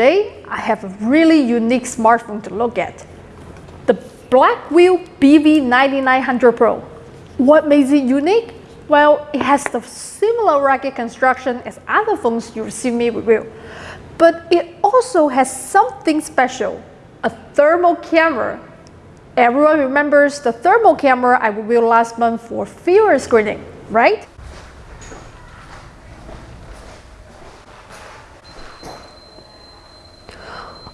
today I have a really unique smartphone to look at. The Blackview BV9900 Pro. What makes it unique? Well, it has the similar rugged construction as other phones you see me review. But it also has something special, a thermal camera. Everyone remembers the thermal camera I reviewed last month for fever screening, right?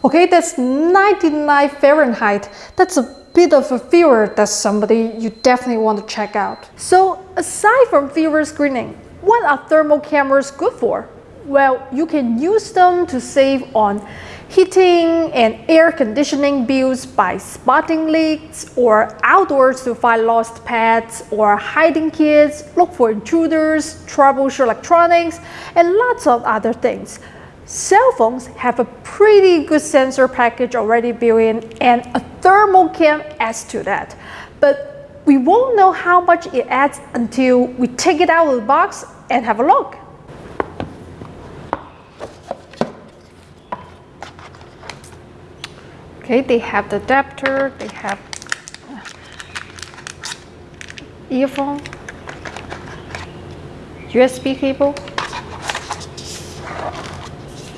Okay, that's 99 Fahrenheit. That's a bit of a fever that's somebody you definitely want to check out. So aside from fever screening, what are thermal cameras good for? Well, you can use them to save on heating and air conditioning bills by spotting leaks or outdoors to find lost pets or hiding kids, look for intruders, troubleshoot electronics, and lots of other things. Cell phones have a pretty good sensor package already built in and a thermal cam adds to that. But we won't know how much it adds until we take it out of the box and have a look. Okay, they have the adapter, they have uh, earphone, USB cable,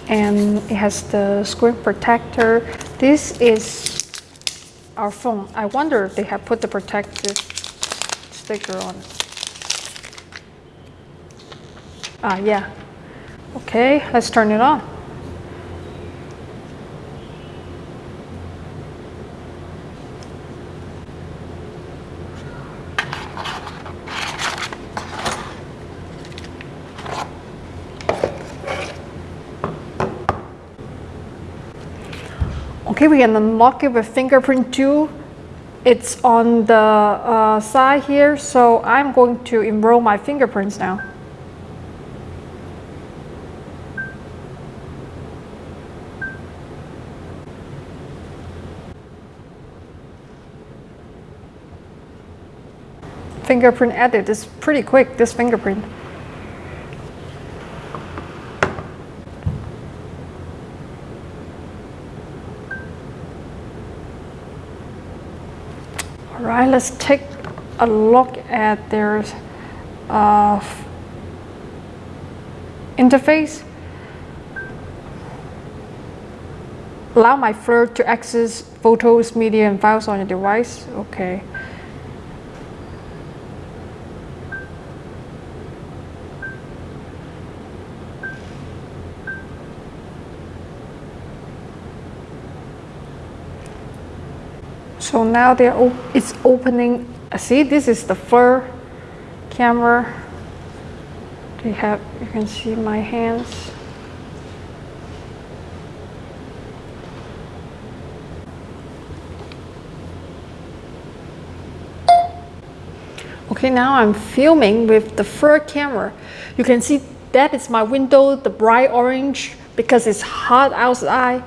and it has the screen protector. This is our phone. I wonder if they have put the protective sticker on. Ah, yeah. Okay, let's turn it on. Okay, we can unlock it with fingerprint tool. It's on the uh, side here, so I'm going to enroll my fingerprints now. Fingerprint edit is pretty quick, this fingerprint. All right, let's take a look at their uh, interface. Allow my FLIR to access photos, media, and files on your device. Okay. So now they're op it's opening. See, this is the FLIR camera. They have, you can see my hands. Okay, now I'm filming with the FLIR camera. You can see that is my window, the bright orange, because it's hot outside.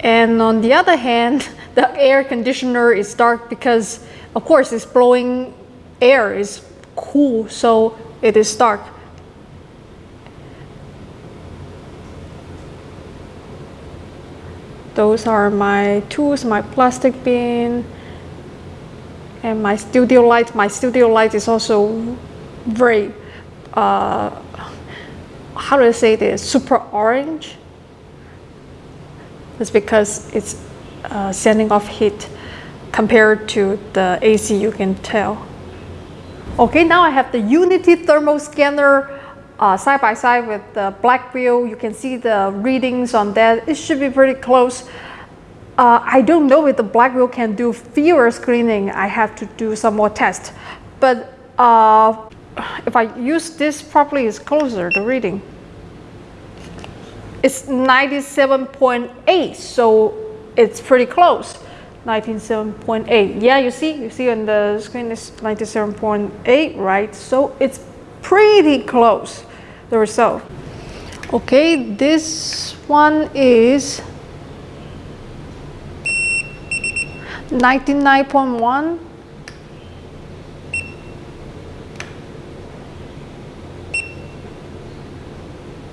And on the other hand, the air conditioner is dark because of course it's blowing air is cool so it is dark. Those are my tools my plastic bin and my studio light. My studio light is also very uh, how do I say this? Super orange. It's because it's uh, sending off heat compared to the AC you can tell. Okay, now I have the Unity thermal scanner uh, side by side with the Blackview. You can see the readings on that. It should be pretty close. Uh, I don't know if the Blackview can do fewer screening. I have to do some more tests. But uh, if I use this properly, it's closer, the reading. It's 97.8, so it's pretty close 97.8 yeah you see you see on the screen is 97.8 right? So it's pretty close the result. Okay this one is 99.1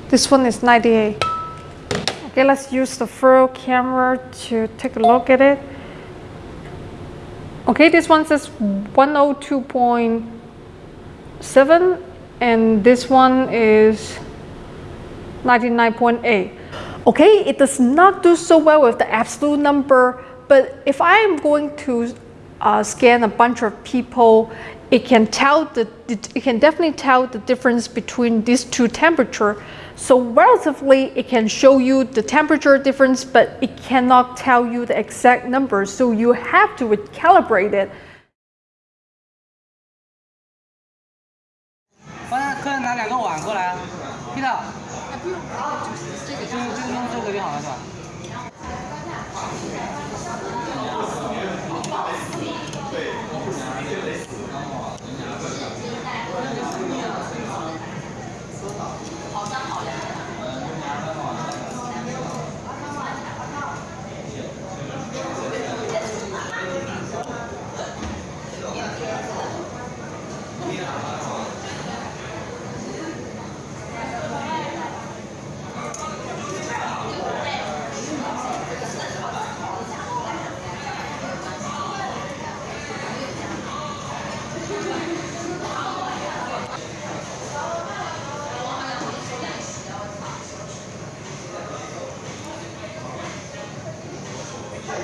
this one is 98 Okay, let's use the front camera to take a look at it. Okay, this one says 102.7 and this one is 99.8. Okay, it does not do so well with the absolute number, but if I am going to uh, scan a bunch of people, it can tell the it can definitely tell the difference between these two temperature. So relatively, it can show you the temperature difference, but it cannot tell you the exact number. So you have to recalibrate it. 客人拿两个碗过来，Peter。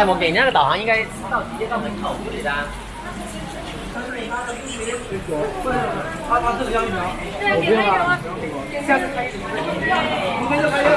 才我给那个导航应该到直接到门口就得的。他他这个要一条，我不用了，下次开，明天就开业了。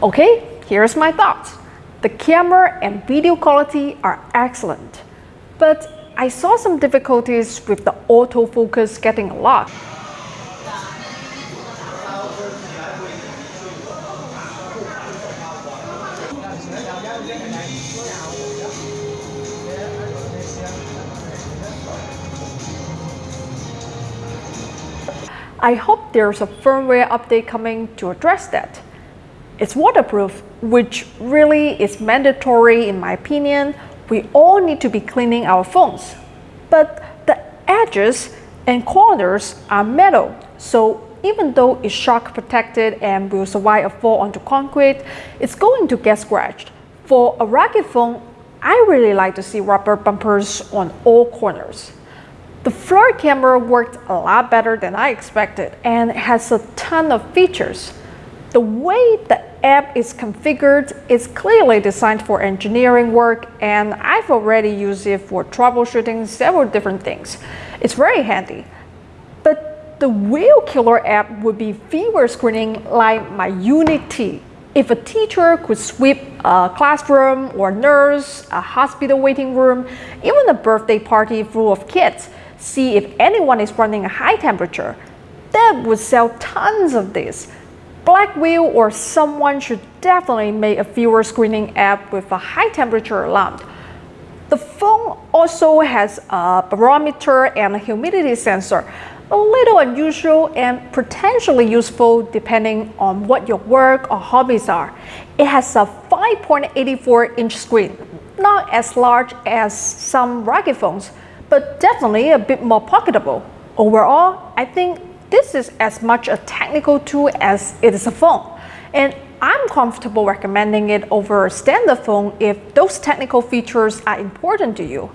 Okay, here's my thoughts. The camera and video quality are excellent, but I saw some difficulties with the autofocus getting locked. I hope there's a firmware update coming to address that. It's waterproof, which really is mandatory in my opinion. We all need to be cleaning our phones. But the edges and corners are metal, so even though it's shock protected and will survive a fall onto concrete, it's going to get scratched. For a rugged phone, I really like to see rubber bumpers on all corners. The front camera worked a lot better than I expected and has a ton of features. The way the app is configured it's clearly designed for engineering work and I've already used it for troubleshooting several different things. It's very handy. But the real killer app would be fever screening like my Unity. If a teacher could sweep a classroom or nurse, a hospital waiting room, even a birthday party full of kids, see if anyone is running a high temperature, that would sell tons of this. Blackview or someone should definitely make a fever screening app with a high temperature alarm. The phone also has a barometer and a humidity sensor, a little unusual and potentially useful depending on what your work or hobbies are. It has a 5.84 inch screen, not as large as some rugged phones, but definitely a bit more pocketable. Overall, I think this is as much a technical tool as it is a phone. And I'm comfortable recommending it over a standard phone if those technical features are important to you.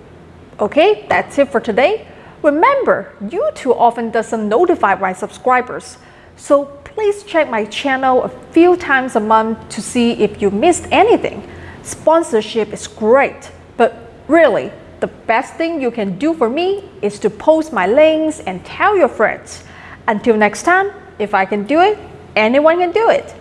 Okay, that's it for today. Remember, YouTube often doesn't notify my subscribers, so please check my channel a few times a month to see if you missed anything. Sponsorship is great, but really, the best thing you can do for me is to post my links and tell your friends. Until next time, if I can do it, anyone can do it.